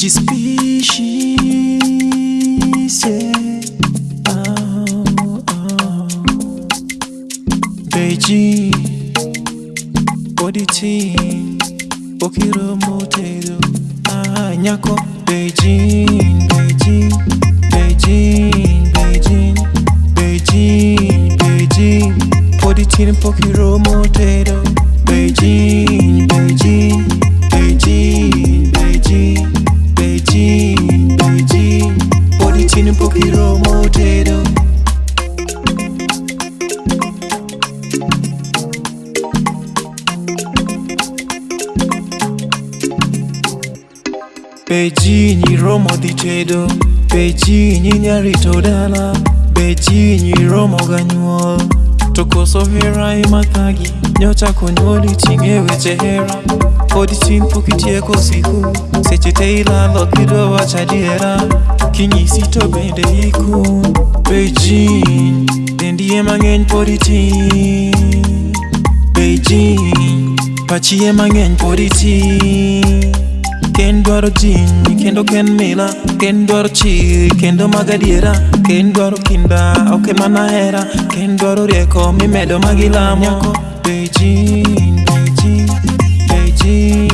Despicie oh, ah, oh. Ah, ah. Beji Oditi Okiro motedo Ah, nyako Beijing, Beijing. Beijing romo dicedo Beijing nya ritodala Beijing romo ganyuol Tokoso hera imathagi Nyocha konyoli chingewe chehera Odi chimpu kitieko siku Seche teila lo kido wachadiera Kinyisi to bende iku Beijing Dendiye mangen podi ti Beijing Pachiye mangen podi ti Beijing ken dwaro jiny kendo ken mila ken dwaro chi kendo mag adiera ken dwaro kinda ok e mana hera ken dwaro rieko mimedo magilamo Beijing, Beijing, Beijing.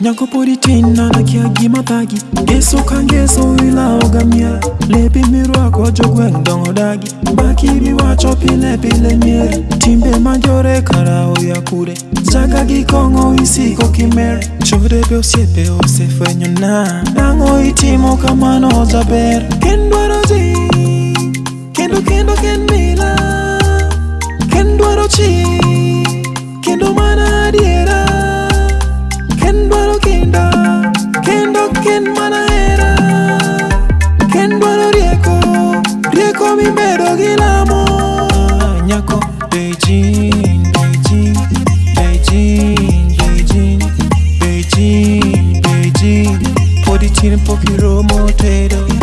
nyako pori tin nana kia gima thagi ngeso ka ngeso ilao gamia lepi mirwako jogweng' dongo dagi makibiwacho pile pile mier timbe majore karao ya kure chaka gi kong'o isiko kimer chore be osiepe osefwenyo na dang'o itimo kamano jaber kendwaro ji kendo kendo ken mila ken dwaro chi Beijing, Beijing, Beijing, Beijing, Beijing, Beijing. Put it in a pocket, roll, potato.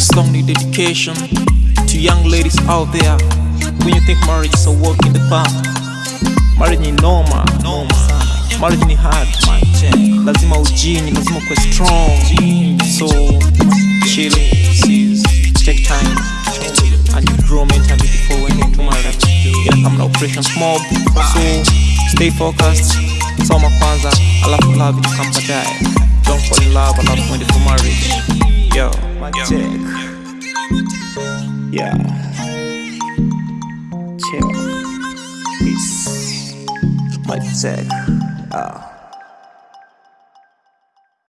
This song needs dedication to young ladies out there. When you think marriage is a walk in the park, marriage is normal, normal. Marriage is hard, lazima ujini, lazima kuwe strong. So chill, take time, and you grow mentally before when you to marriage. Inakamna operation mob, so stay focused, So my soma kwanza, alafu love itakam baadaye. Don't fall in love, alafu mwende for marriage. my yeah. check. Yeah. Check, Peace. My dick. Oh.